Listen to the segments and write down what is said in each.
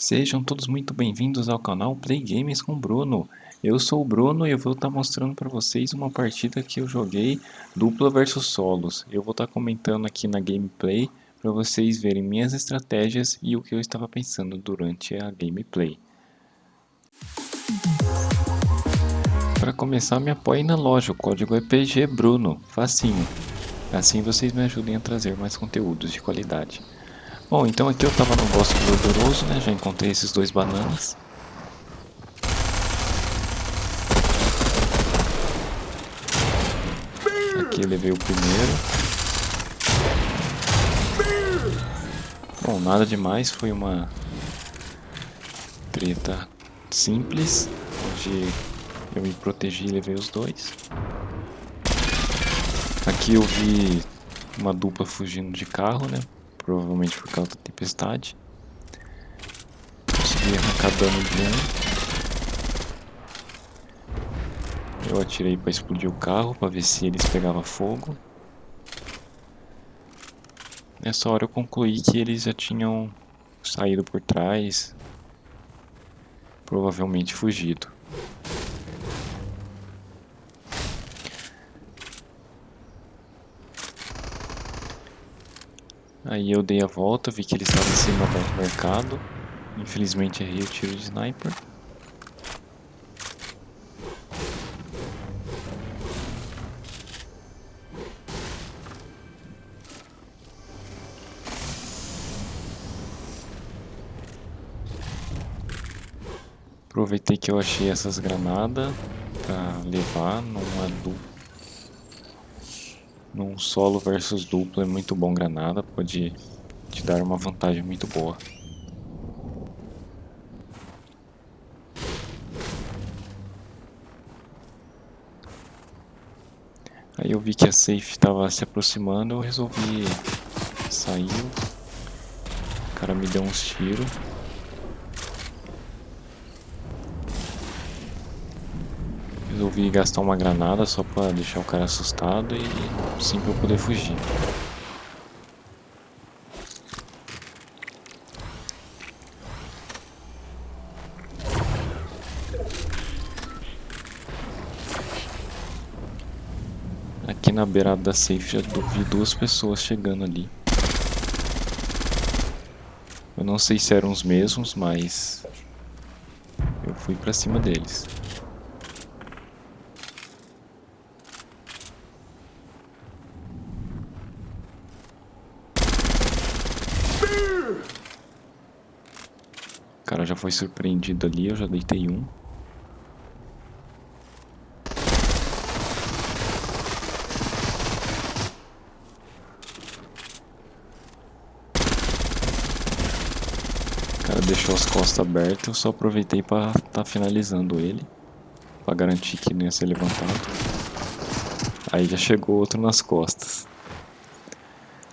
Sejam todos muito bem-vindos ao canal Play Games com Bruno. Eu sou o Bruno e eu vou estar mostrando para vocês uma partida que eu joguei dupla versus solos. Eu vou estar comentando aqui na gameplay para vocês verem minhas estratégias e o que eu estava pensando durante a gameplay. Para começar, me apoiem na loja, o código é PG Bruno, facinho. Assim vocês me ajudem a trazer mais conteúdos de qualidade. Bom, então aqui eu tava no bosque gorduroso, né? Já encontrei esses dois bananas. Aqui levei o primeiro. Bom, nada demais, foi uma treta simples, onde eu me protegi e levei os dois. Aqui eu vi uma dupla fugindo de carro, né? Provavelmente por causa da tempestade. Consegui arrancar dano de um. Eu atirei para explodir o carro, para ver se eles pegavam fogo. Nessa hora eu concluí que eles já tinham saído por trás, provavelmente fugido. Aí eu dei a volta, vi que ele estava em cima do mercado. Infelizmente errei o tiro de sniper. Aproveitei que eu achei essas granadas para levar numa dupla num solo versus duplo é muito bom granada, pode te dar uma vantagem muito boa. Aí eu vi que a safe estava se aproximando, eu resolvi sair. O cara me deu uns tiros. Resolvi gastar uma granada só pra deixar o cara assustado e sim pra eu poder fugir. Aqui na beirada da safe já vi duas pessoas chegando ali. Eu não sei se eram os mesmos, mas eu fui pra cima deles. Cara já foi surpreendido ali, eu já deitei um. O cara deixou as costas abertas, eu só aproveitei para tá finalizando ele. Pra garantir que não ia ser levantado. Aí já chegou outro nas costas.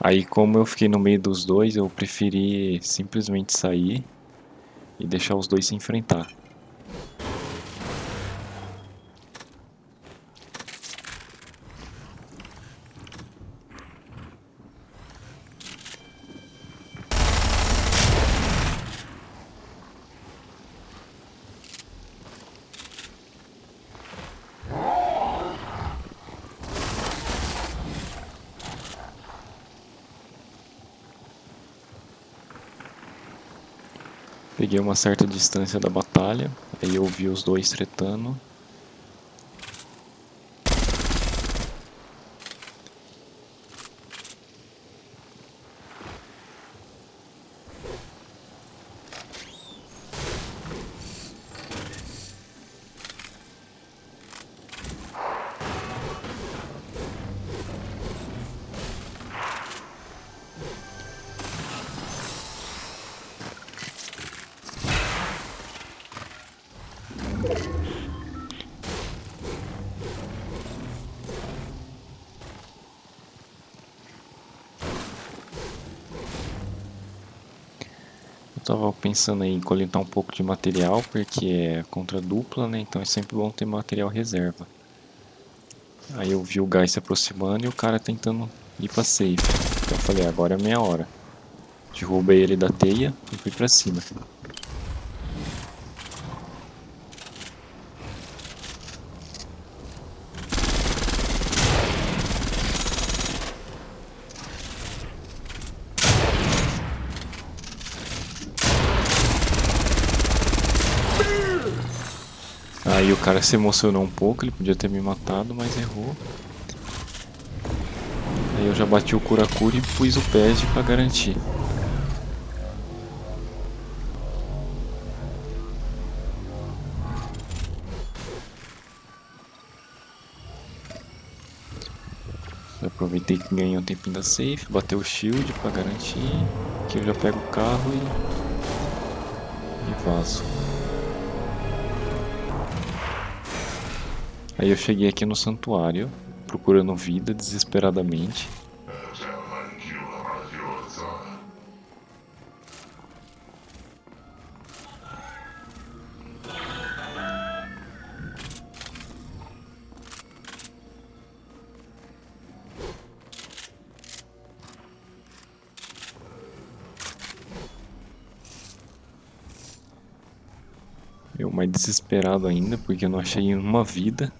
Aí como eu fiquei no meio dos dois, eu preferi simplesmente sair e deixar os dois se enfrentar. Peguei uma certa distância da batalha, aí eu vi os dois tretando. Tava pensando em coletar um pouco de material, porque é contra dupla, né? Então é sempre bom ter material reserva. Aí eu vi o gás se aproximando e o cara tentando ir pra safe. Então eu falei, agora é a minha hora. Derrubei ele da teia e fui pra cima. Aí o cara se emocionou um pouco, ele podia ter me matado, mas errou. Aí eu já bati o Kurakuri e pus o pad pra garantir. Aproveitei que ganhei um tempinho da safe, bateu o shield pra garantir. Que eu já pego o carro e, e vazo. Aí eu cheguei aqui no santuário, procurando vida desesperadamente. Eu mais desesperado ainda, porque eu não achei uma vida.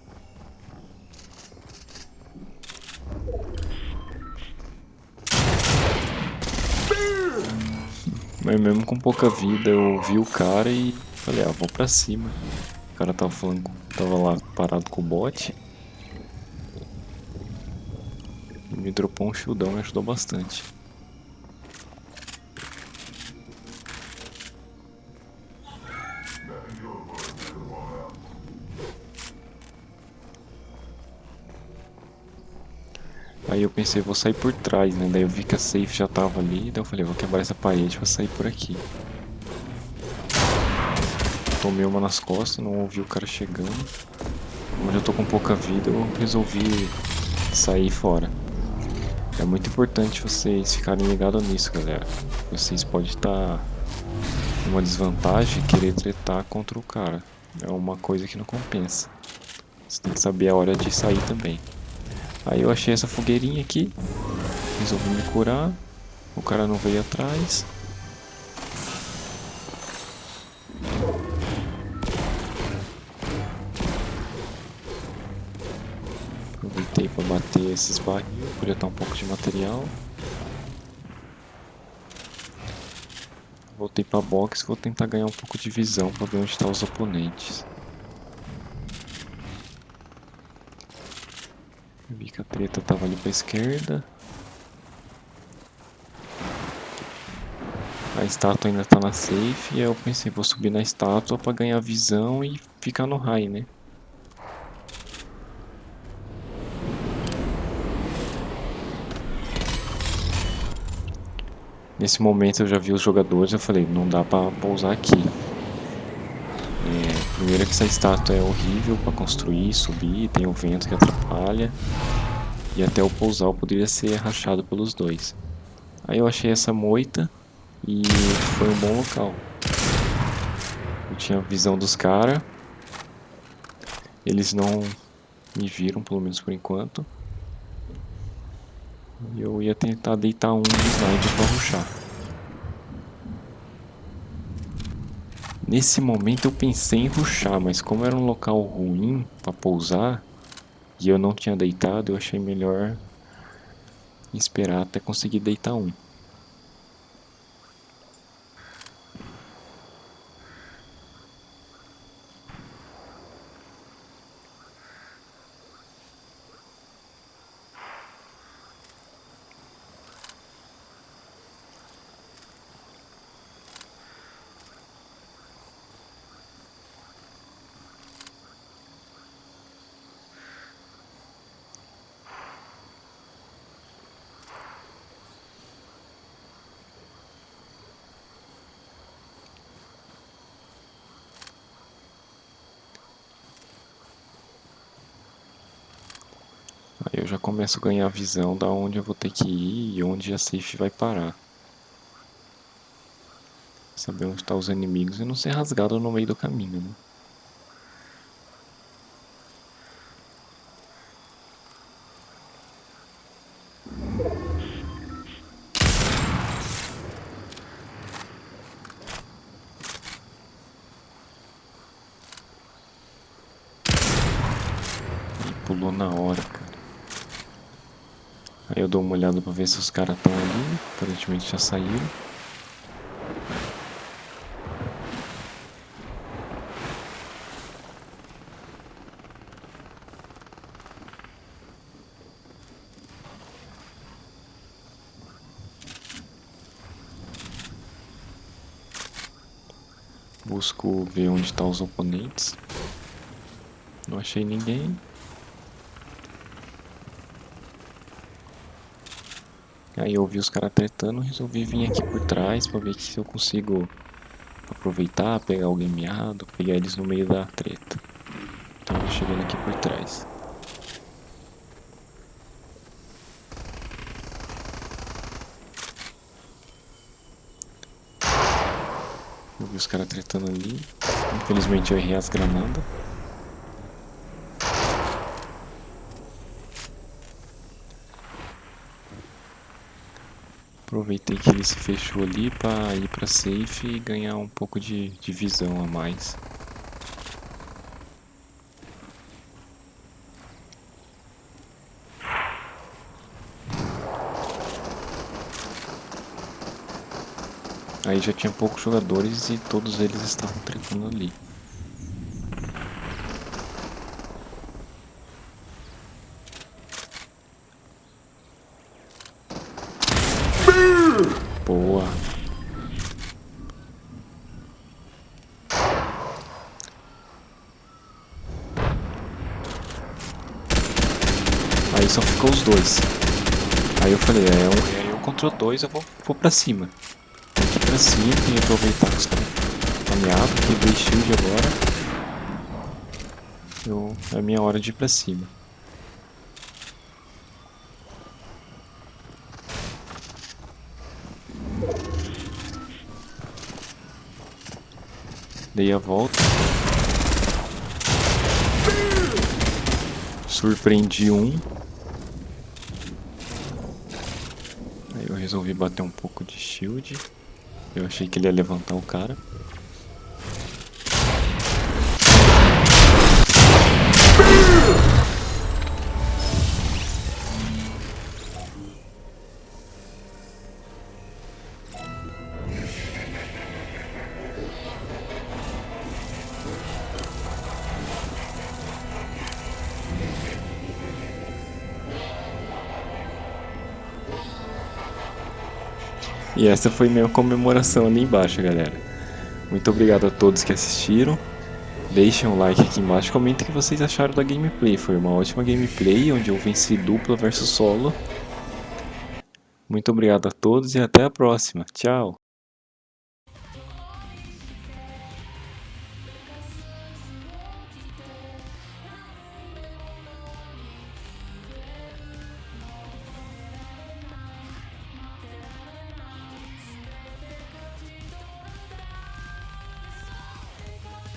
Mas mesmo com pouca vida eu vi o cara e falei, ah, vou pra cima. O cara tava falando, tava lá parado com o bot. E me dropou um shieldão e ajudou bastante. Aí eu pensei, vou sair por trás, né? Daí eu vi que a safe já tava ali, daí eu falei, vou quebrar essa parede pra sair por aqui. Tomei uma nas costas, não ouvi o cara chegando. Como eu tô com pouca vida, eu resolvi sair fora. É muito importante vocês ficarem ligados nisso, galera. Vocês podem estar em uma desvantagem querer tretar contra o cara. É uma coisa que não compensa. Você tem que saber a hora de sair também. Aí eu achei essa fogueirinha aqui. Resolvi me curar. O cara não veio atrás. Aproveitei para bater esses barris, coletar um pouco de material. Voltei para box, vou tentar ganhar um pouco de visão para ver onde estão tá os oponentes. Vi que a treta tava ali pra esquerda. A estátua ainda tá na safe e eu pensei, vou subir na estátua pra ganhar visão e ficar no high, né? Nesse momento eu já vi os jogadores, eu falei, não dá pra pousar aqui. Primeiro que essa estátua é horrível para construir, subir, tem o vento que atrapalha. E até o pousar poderia ser rachado pelos dois. Aí eu achei essa moita e foi um bom local. Eu tinha visão dos caras. Eles não me viram, pelo menos por enquanto. E eu ia tentar deitar um slide para ruxar. Nesse momento eu pensei em ruxar, mas como era um local ruim para pousar e eu não tinha deitado, eu achei melhor esperar até conseguir deitar um. Aí eu já começo a ganhar visão da onde eu vou ter que ir e onde a safe vai parar. Saber onde estão tá os inimigos e não ser rasgado no meio do caminho, né? Aí eu dou uma olhada pra ver se os caras estão ali. Aparentemente já saíram. Busco ver onde estão tá os oponentes. Não achei ninguém. Aí eu vi os caras tretando, resolvi vir aqui por trás pra ver se eu consigo aproveitar, pegar alguém miado, pegar eles no meio da treta. Então chegando aqui por trás. Eu vi os caras tretando ali. Infelizmente eu errei as granadas. Aproveitei que ele se fechou ali para ir para safe e ganhar um pouco de, de visão a mais. Aí já tinha poucos jogadores e todos eles estavam tretando ali. Boa. Aí só ficou os dois. Aí eu falei, é, um, é eu contra dois, eu vou, vou pra cima. Aqui pra cima, que aproveitar que os caras ameaçam, quebrei shield agora. Eu, é a minha hora de ir pra cima. Dei a volta. Surpreendi um. Aí eu resolvi bater um pouco de shield. Eu achei que ele ia levantar o cara. E essa foi minha comemoração ali embaixo, galera. Muito obrigado a todos que assistiram. Deixem um like aqui embaixo, comentem o que vocês acharam da gameplay. Foi uma ótima gameplay, onde eu venci dupla versus solo. Muito obrigado a todos e até a próxima. Tchau!